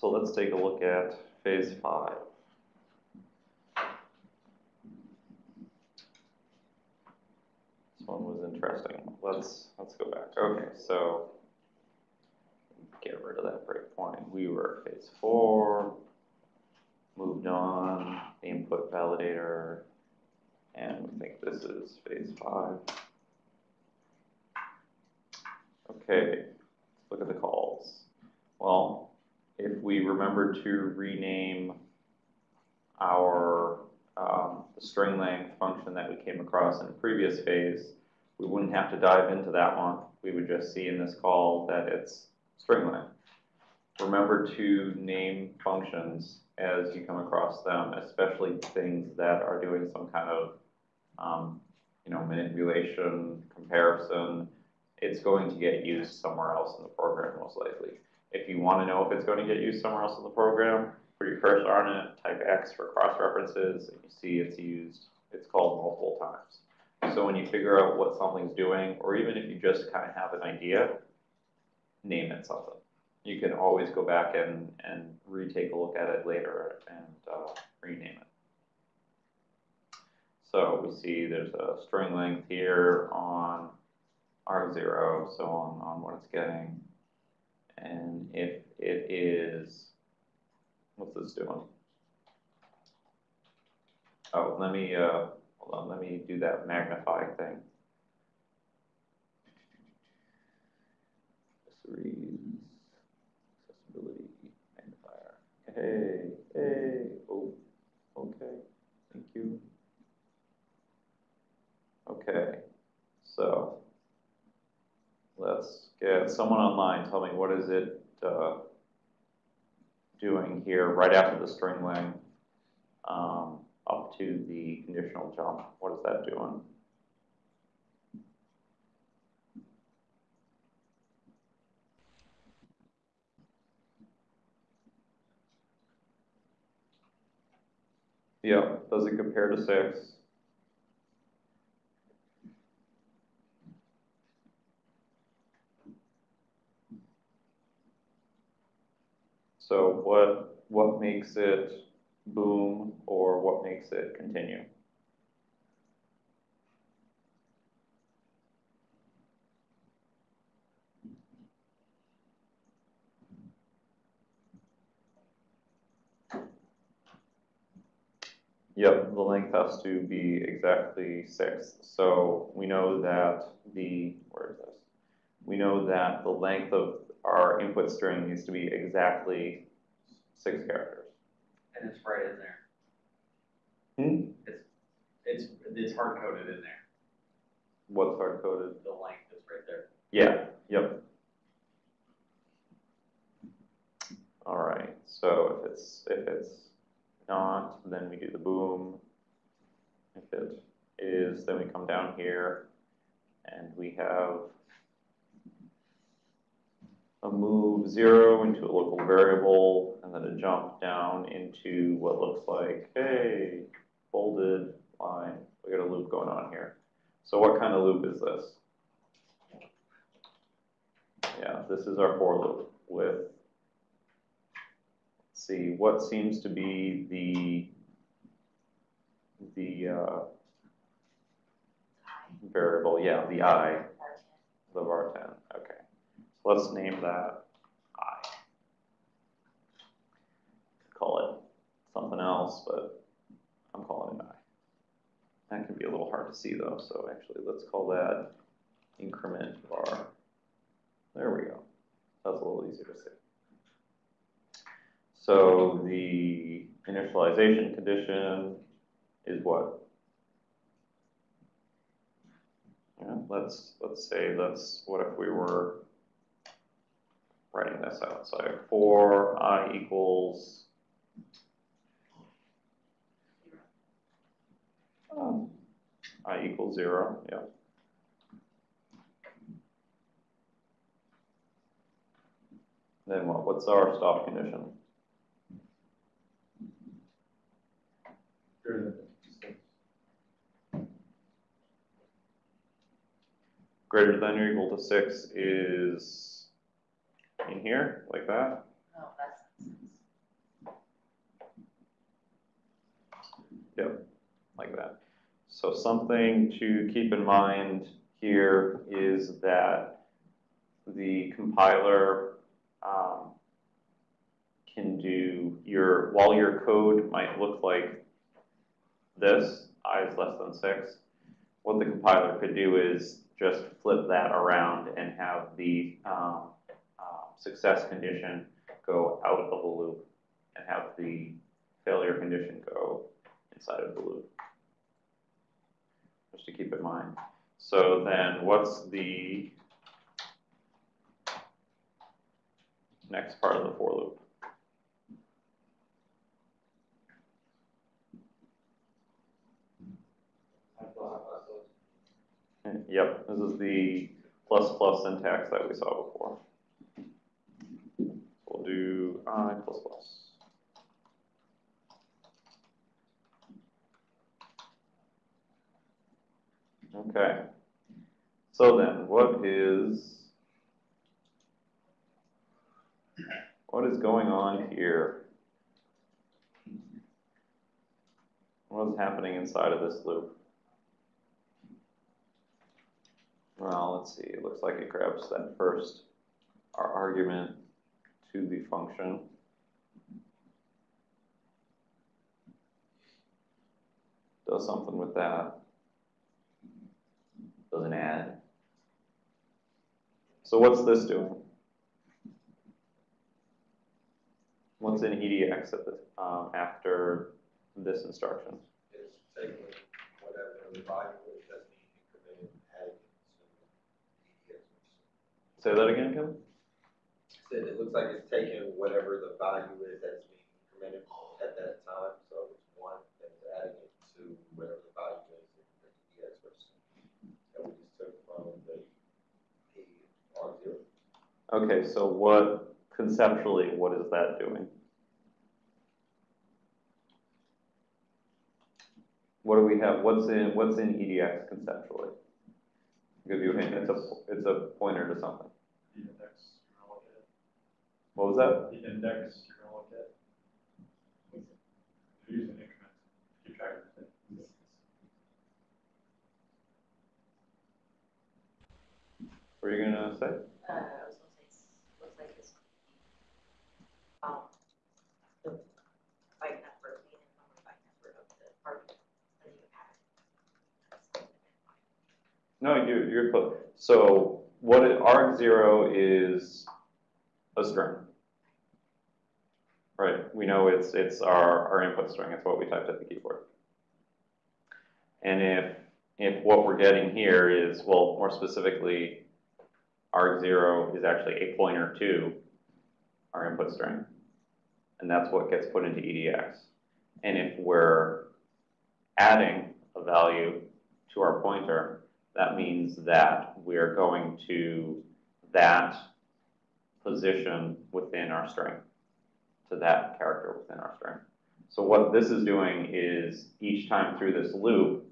So let's take a look at phase five. This one was interesting. Let's, let's go back. Okay, so get rid of that breakpoint. We were at phase four, moved on, the input validator, and we think this is phase five. Okay, let's look at the calls. Well, if we remember to rename our um, string length function that we came across in the previous phase, we wouldn't have to dive into that one. We would just see in this call that it's string length. Remember to name functions as you come across them, especially things that are doing some kind of um, you know, manipulation, comparison. It's going to get used somewhere else in the program most likely. If you want to know if it's going to get used somewhere else in the program, put your cursor on it, type X for cross references, and you see it's used, it's called multiple times. So when you figure out what something's doing, or even if you just kind of have an idea, name it something. You can always go back and, and retake a look at it later and uh, rename it. So we see there's a string length here on R0, so on, on what it's getting. And if it is, what's this doing? Oh, let me, uh, hold on, let me do that magnifying thing. Accessories, accessibility, magnifier. Hey, hey, oh, okay, thank you. Okay, so let's get someone online. Tell me what is it uh, doing here right after the string length um, up to the conditional jump. What is that doing? Yeah, does it compare to six? So what what makes it boom or what makes it continue? Yep, the length has to be exactly six. So we know that the, where is this? We know that the length of our input string needs to be exactly six characters. And it's right in there. Hmm? It's, it's, it's hard coded in there. What's hard coded? The length is right there. Yeah, yep. All right, so if it's, if it's not, then we do the boom. If it is, then we come down here and we have a move zero into a local variable and then a jump down into what looks like, hey, folded line. We got a loop going on here. So what kind of loop is this? Yeah, this is our for loop with, let's see, what seems to be the, the uh, variable, yeah, the i, the var10, okay. Let's name that i. Call it something else, but I'm calling it i. That can be a little hard to see though, so actually let's call that increment var. There we go. That's a little easier to see. So the initialization condition is what? Yeah, let's let's say let's what if we were writing this out? So I have for i equals um, i equals zero. Yeah. Then what? What's our stop condition? Greater than or equal to six is in here, like that. No, that's, like that. So something to keep in mind here is that the compiler um, can do your, while your code might look like this, i is less than six, what the compiler could do is just flip that around and have the um, success condition go out of the loop and have the failure condition go inside of the loop. Just to keep in mind. So then what's the next part of the for loop? Yep, this is the plus plus syntax that we saw before. Do i plus. Okay. So then, what is what is going on here? What is happening inside of this loop? Well, let's see. It looks like it grabs that first argument to the function. Does something with that. Does an add. So what's this doing? What's in EDX at the, um, after this instruction? is taking whatever the value is that's being incremented, adding it to EDX. Say that again, Kevin? Said it looks like it's taking whatever the value is that's being incremented at that time, so it's one, it's adding it to whatever the value is in the EDX register. That we just took from the, R zero. Okay, so what, conceptually, what is that doing? What do we have, what's in, what's in EDX conceptually? Give you a hint, it's a, it's a pointer to something. The index you're gonna look at. What was that? The index you're gonna look at. You're using increment, to keep track of everything. What are you gonna say? Uh, I was gonna say, s- looks like this. Um, the byte number, the number byte number of the argument that you had. No, you, you're close. So what it, arg zero is a string. We know it's, it's our, our input string, it's what we typed at the keyboard. And if, if what we're getting here is, well, more specifically, arg zero is actually a pointer to our input string. And that's what gets put into EDX. And if we're adding a value to our pointer, that means that we're going to that position within our string, to that character within our string. So what this is doing is each time through this loop,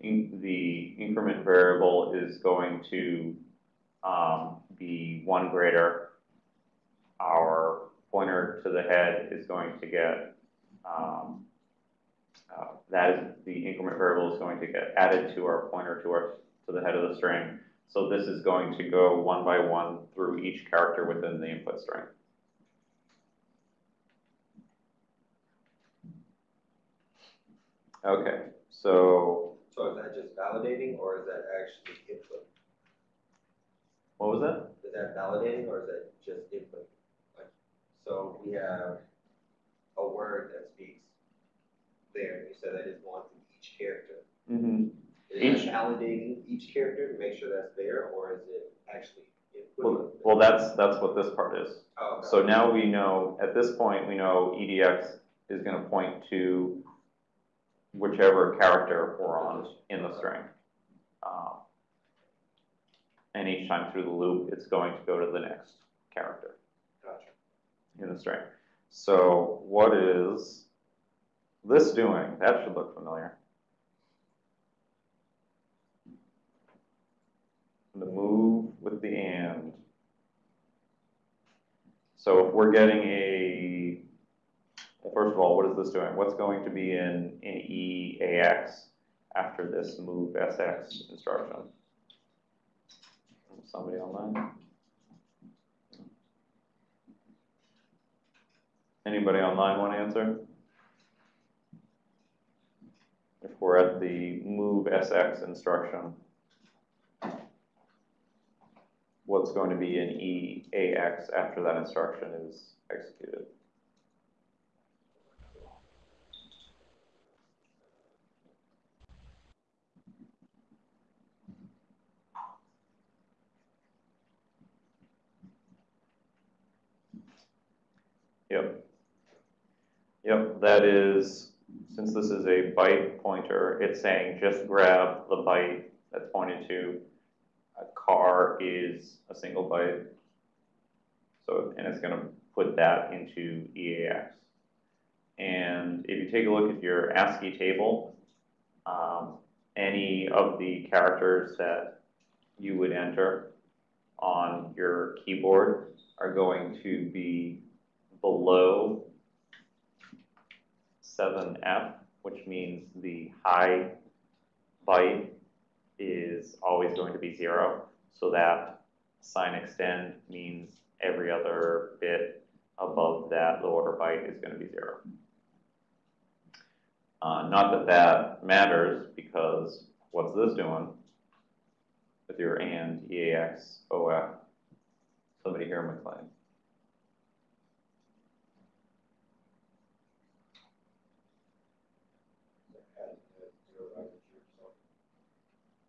in, the increment variable is going to um, be one greater. Our pointer to the head is going to get um, uh, that is the increment variable is going to get added to our pointer to our to the head of the string. So this is going to go one by one through each character within the input string. Okay, so So is that just validating, or is that actually input? what was that? Is that validating, or is that just input? Like, so we have a word that speaks there, you said that is one from each character. Mm-hmm. Is Each- it validating each character to make sure that's there, or is it actually Well, well, that's that's what this part is. Oh, okay. So now we know, at this point, we know EDX is gonna point to whichever character we're on in the string. Um, And each time through the loop, it's going to go to the next character Gotcha. in the string. So what is this doing? That should look familiar. The move with the and. So if we're getting a first of all, what is this doing? What's going to be in, in EAX after this move SX instruction? Somebody online? Anybody online want to answer? If we're at the move SX instruction, what's going to be in EAX after that instruction is executed? Yep. Yep, that is, since this is a byte pointer, it's saying just grab the byte that's pointed to. A char is a single byte. So, and it's gonna put that into EAX. And if you take a look at your ASCII table, um, any of the characters that you would enter on your keyboard are going to be below seven F, which means the high byte is always going to be zero. So that sign extend means every other bit above that low order byte is going to be zero. Uh, not that that matters because what's this doing with your and EAX OF? Somebody hear McLean.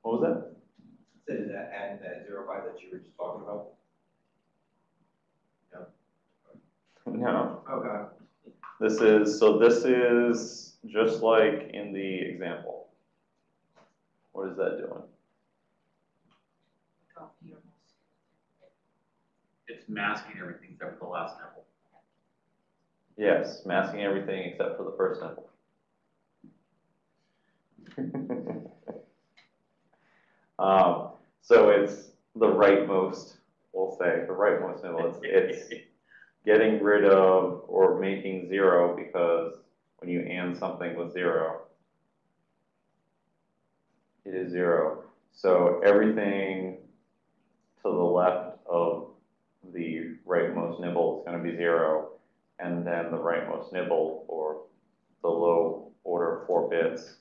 What was that? So that adding that zero byte that you were just talking about? No. Okay. Oh, this is, so this is just like in the example. What is that doing? Copy your mouse. It's masking everything except for the last nibble. Yes, masking everything except for the first nibble. Um, so it's the rightmost, we'll say, the rightmost nibble, it's, it's getting rid of or making zero because when you and something with zero, it is zero. So everything to the left of the rightmost nibble is going to be zero, and then the rightmost nibble, or the low order four bits,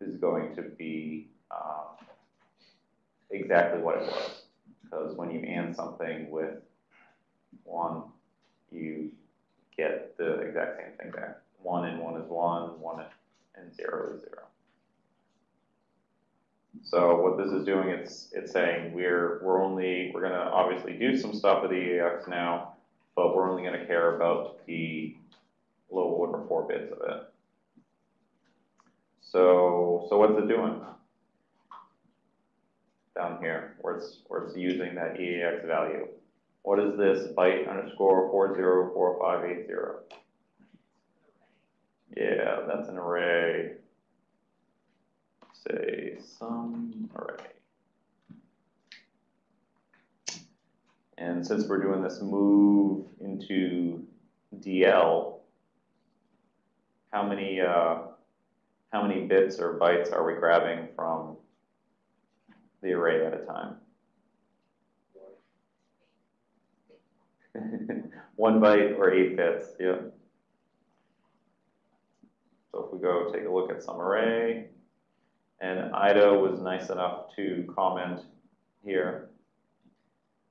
is going to be um, exactly what it was. Because when you and something with one, you get the exact same thing back. One and one is one, one and zero is zero. So what this is doing, it's it's saying we're we're only we're gonna obviously do some stuff with the EAX now, but we're only gonna care about the low order four bits of it. So so what's it doing? Down here, where it's where it's using that EAX value. What is this byte underscore four zero four five eight zero? Yeah, that's an array. Say some array. And since we're doing this move into DL, how many uh, how many bits or bytes are we grabbing from the array at a time? One byte or eight bits, yeah. So if we go take a look at some array, and IDA was nice enough to comment here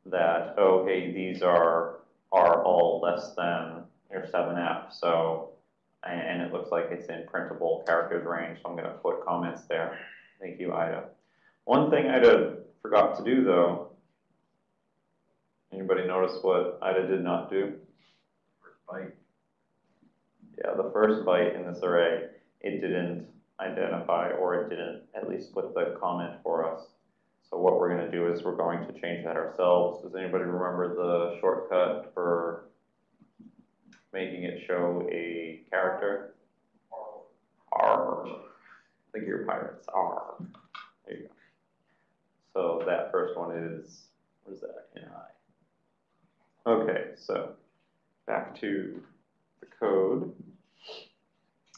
that, oh, hey, these are, are all less than your seven F, so, and, it looks like it's in printable characters range, so I'm gonna put comments there. Thank you, IDA. One thing IDA forgot to do though, anybody notice what IDA did not do? First byte. Yeah, the first byte in this array, it didn't identify, or it didn't at least put the comment for us. So what we're gonna do is we're going to change that ourselves. Does anybody remember the shortcut for making it show a character? R. I think you're pirates, R. There you go. So that first one is, what is that, NI? Okay, so back to the code.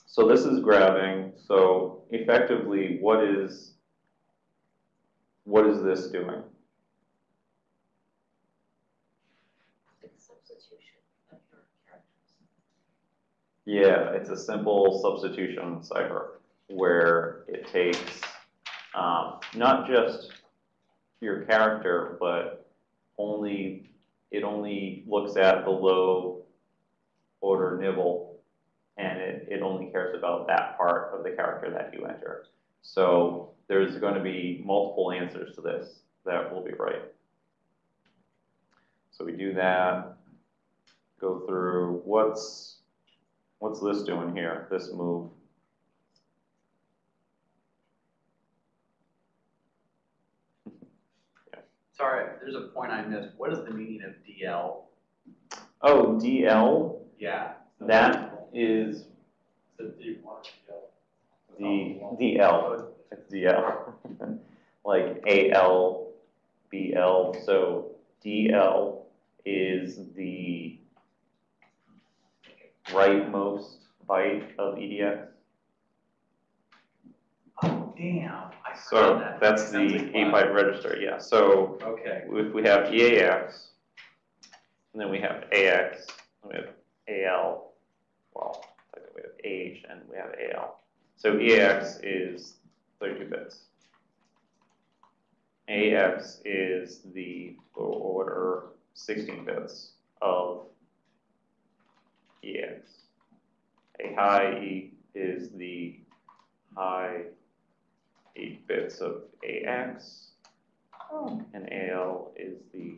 So this is grabbing, so effectively, what is, what is this doing? It's substitution of your characters. Yeah, it's a simple substitution cipher where it takes um, not just your character, but only it only looks at the low order nibble and it, it only cares about that part of the character that you enter. So there's going to be multiple answers to this that will be right. So we do that, go through what's What's this doing here, this move? Sorry, there's a point I missed. What is the meaning of DL? Oh, DL, Yeah. that is The D one, yeah. the, DL, it's DL. Like AL, BL, so DL is the rightmost byte of EDX. Oh, damn, I So saw that. that's the Sounds like eight byte register, yeah, so Okay, if we have EAX, and then we have AX, and we have AL, well, technically we have AH and we have AL. So EAX is thirty-two bits. AX is the lower order sixteen bits of EX. A high E is the high eight bits of AX. And AL is the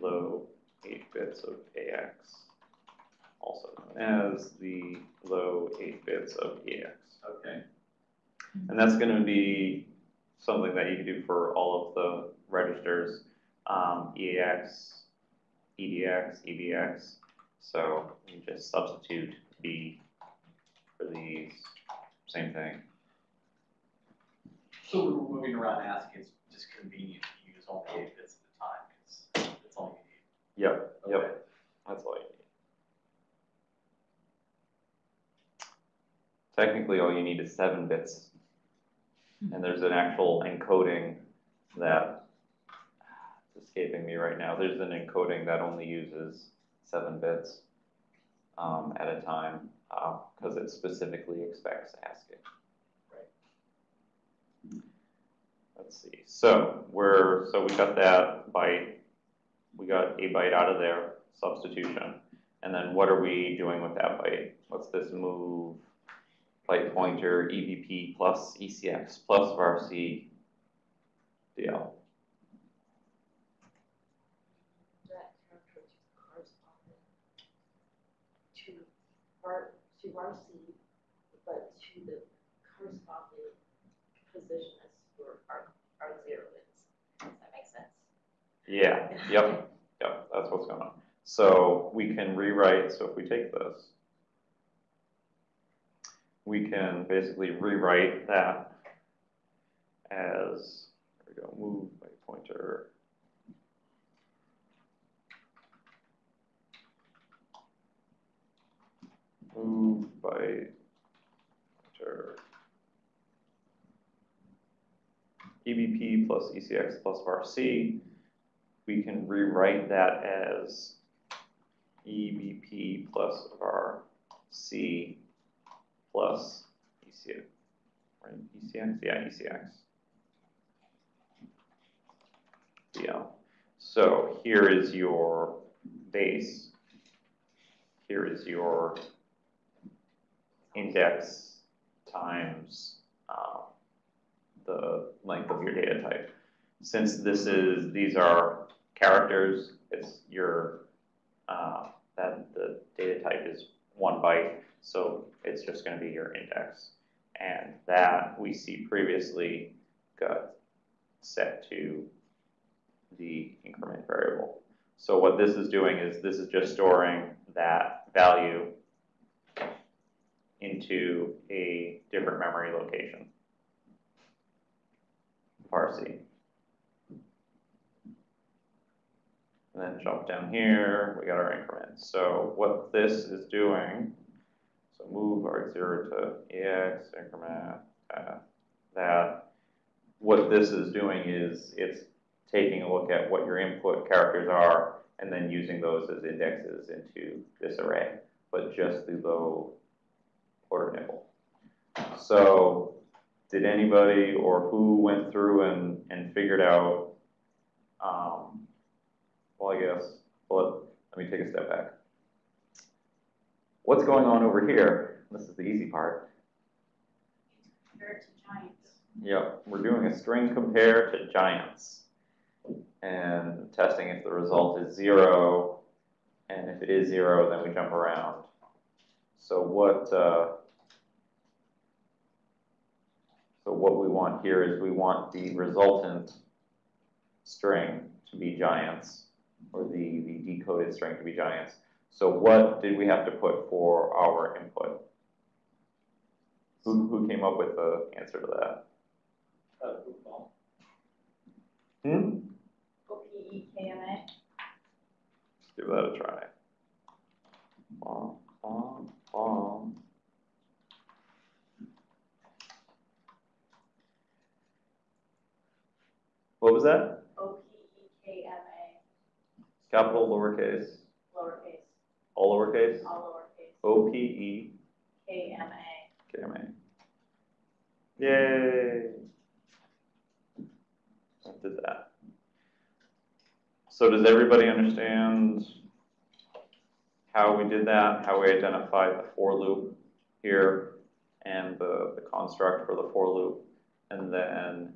low eight bits of AX, also known as the low eight bits of EX. okay. And that's gonna be something that you can do for all of the registers, um, EAX, EDX, EBX. So you just substitute B for these, same thing. So we're moving around asking, it's just convenient to use only eight bits at a time, because it's all you need. yep, Okay. that's all you need. Technically, all you need is seven bits. And there's an actual encoding that, it's escaping me right now, there's an encoding that only uses seven bits um, at a time, uh, cause it specifically expects ASCII. Right. Let's see, so we're, so we got that byte, we got a byte out of there, substitution. And then what are we doing with that byte? What's this move? Byte pointer, EBP plus ECX plus varc DL. That character to correspond to to but to the corresponding position as your our, R zero is. Does that make sense? Yeah, yep, yep, that's what's going on. So we can rewrite, so if we take this, we can basically rewrite that as, there we go, move by pointer. Move by pointer. EBP plus ECX plus varc we can rewrite that as EBP plus var C plus ECX, right, ECX, yeah, ECX. Yeah, so here is your base. Here is your index times, um, the length of your data type. Since this is, these are characters, it's your, uh, that the data type is one byte, so it's just gonna be your index. And that we see previously got set to the increment variable. So what this is doing is this is just storing that value into a different memory location. Parsi. And then jump down here, we got our increments. So what this is doing, so move arg zero to ex increment uh, that. What this is doing is it's taking a look at what your input characters are and then using those as indexes into this array, but just the quarter nibble. So did anybody or who went through and, and figured out, um, well, I guess, well, let me take a step back. What's going on over here? This is the easy part. Compare to giants. Yep, we're doing a string compare to giants. And testing if the result is zero, and if it is zero, then we jump around. So what, uh, so what we want here is we want the resultant string to be giants, or the, the decoded string to be giants. So what did we have to put for our input? Who, who came up with the answer to that? Uh, well, Hmm? O P E K M A. Give that a try. Bum, bum, bum. What was that? O P E K M A, Capital, lowercase, lowercase, all lowercase? all lowercase, O P E K M A. K M A. Yay! I did that. So does everybody understand how we did that, how we identified the for loop here and the, the construct for the for loop, and then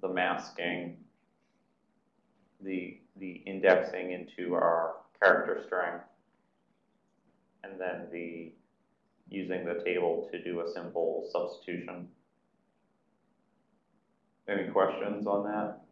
the masking, the, the indexing into our character string, and then the using the table to do a simple substitution. Any questions on that?